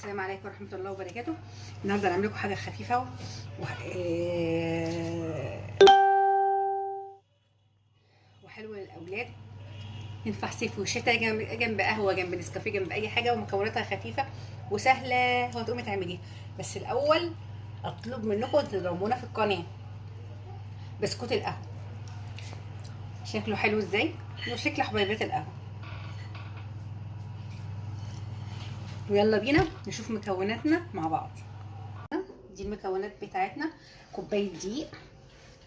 السلام عليكم ورحمة الله وبركاته. النهاردة هنعمل لكم حاجة خفيفة و... آه، وحلوة للأولاد. ينفع صيف وشتاء جنب جنب قهوة جنب نسكافيه جنب أي حاجة ومكوناتها خفيفة وسهلة. وهتقومي تعمليها بس الأول أطلب منكم تضربونا في القناة. بسكوت القهوة. شكله حلو إزاي؟ وشكل حبيبات القهوة. ويلا بينا نشوف مكوناتنا مع بعض. دي المكونات بتاعتنا. كوباية دقيق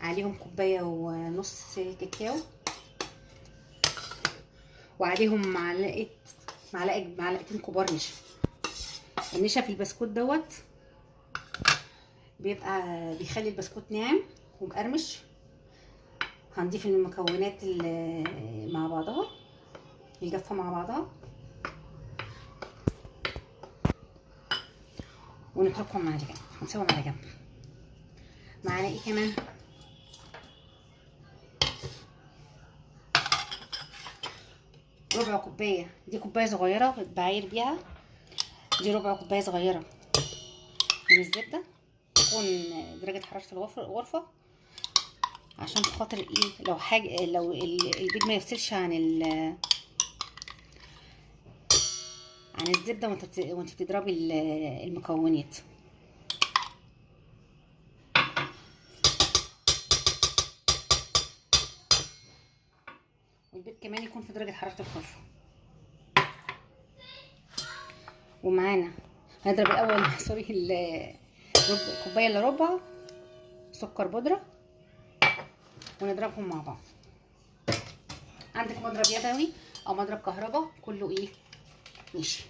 عليهم كوباية ونص كاكاو. وعليهم معلقه معلقه معلقتين كبار نشا. النشا في البسكوت دوت بيبقى بيخلي البسكوت ناعم ومقرمش. هنضيف المكونات مع بعضها الجافه مع بعضها. ونتركهم على جنب هنسيبهم على جنب معانا إيه كمان. ربع كوباية. دي كوباية صغيرة بعاير بيها. دي ربع كوباية صغيرة. من الزبدة. تكون درجة حرارة الغرفه عشان خاطر إيه؟ لو حاجة لو البيض ما يفصلش عن ال عن الزبدة وانت بتضربي المكونات. والبيض كمان يكون في درجة حرارة الغرفه ومعانا هنضرب الأول سوري الكوبايه إلا ربع سكر بودرة ونضربهم مع بعض. عندك مضرب يدوي أو مضرب كهرباء كله إيه؟ gitmiş.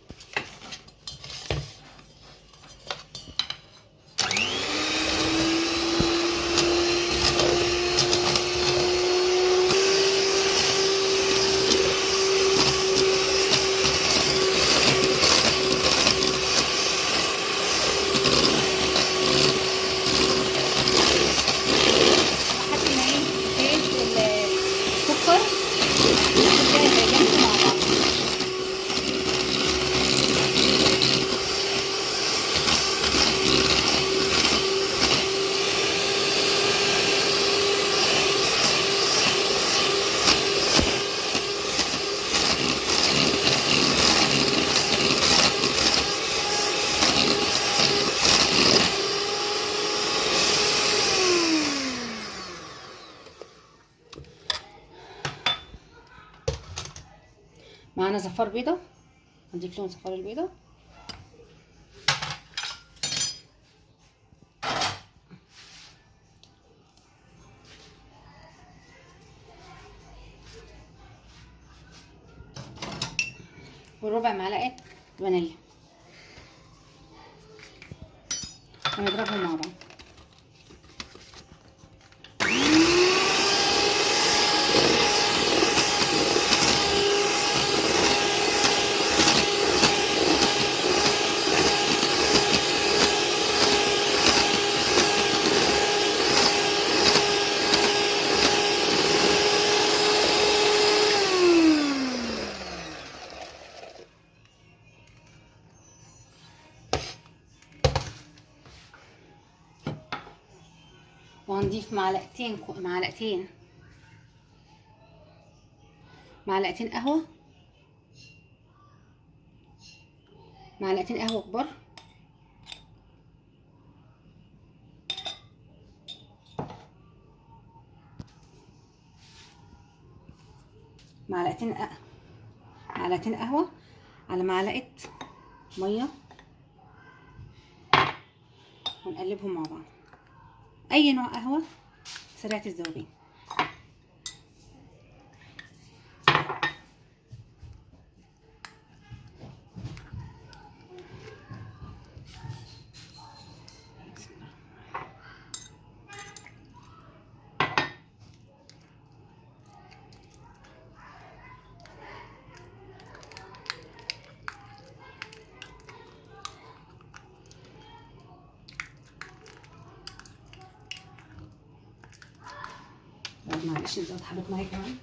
زفار بيضة هنضيف لهم زفار البيضة وربع معلقة فانيليا ونضربهم مع بعض وهنضيف معلقتين معلقتين. معلقتين قهوة. معلقتين قهوة كبار. معلقتين معلقتين قهوة على معلقة مية. ونقلبهم مع بعض. أي نوع قهوة؟ سريعة الذوبان معلش انت اتحبط معايا كمان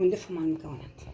ونلفهم على المكونات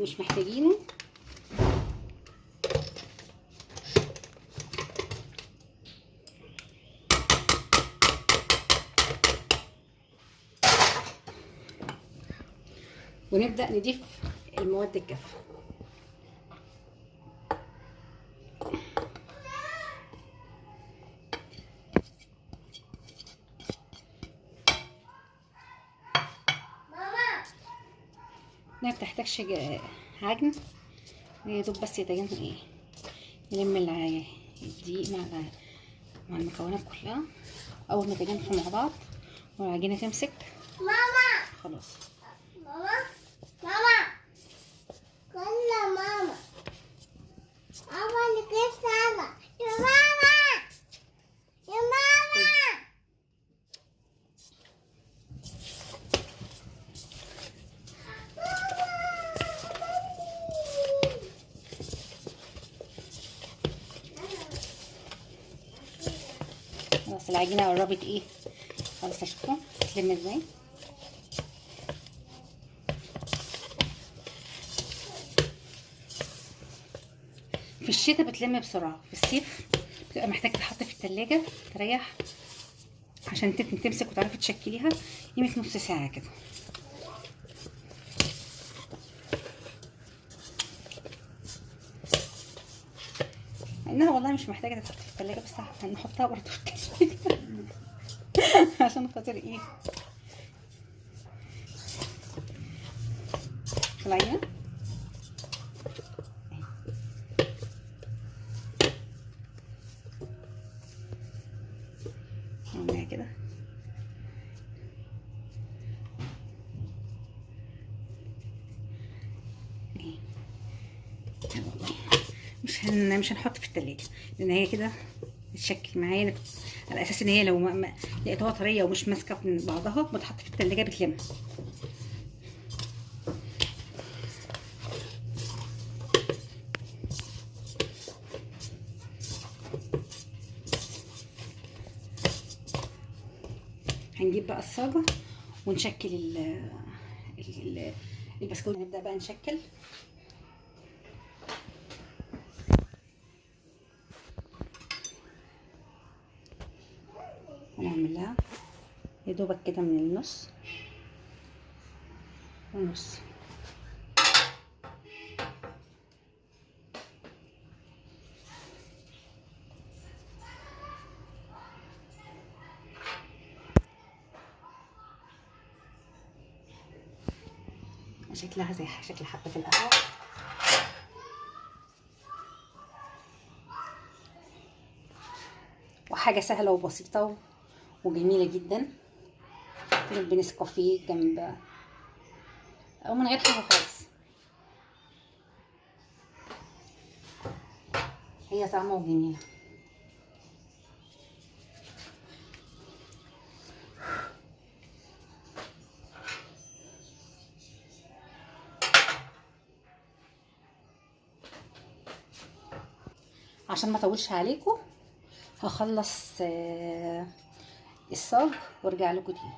مش محتاجينه. ونبدأ نضيف المواد الجافة. ما بتحتاجش عجن يا دوب بس يتجن إيه نلم الدقيق مع مع المكونات كلها. أول ما يتجانسوا مع بعض والعجينة تمسك. ماما! خلاص ماما ماما كل ماما ماما كيف ماما يا ماما يا ماما العجينة قربت إيه؟ خلاص شفتوا تلم إزاي؟ في الشتاء بتلم بسرعة في الصيف بتبقى محتاج تحط في التلاجة تريح عشان تمسك وتعرفي تشكليها قيمة نص ساعة كده. إنها والله مش محتاجة تتحط في التلاجة بس هنحطها برضه في التلاجة عشان خاطر إيه؟ طلعينا نعملها كده إيه لا والله مش هن مش هنحط في التلاجة لأن هي كده بتشكل معايا على أساس إن هي لو ما لقيتها طرية ومش ماسكة من بعضها بتحط في التلاجة بتلم. هنجيب بقى الصاجة ونشكل ال ال- البسكوت. نبدأ بقى نشكل. ونعمل لها يا دوبك كده من النص. ونص. شكلها زي شكل حبة القهوة وحاجة سهلة وبسيطة وجميلة جدا. جنب نسكافيه جنب أو من غير حاجة خالص. هي طعمها وجميلة. عشان ما اطولش عليكم هخلص यसो हुर्कालो कुथी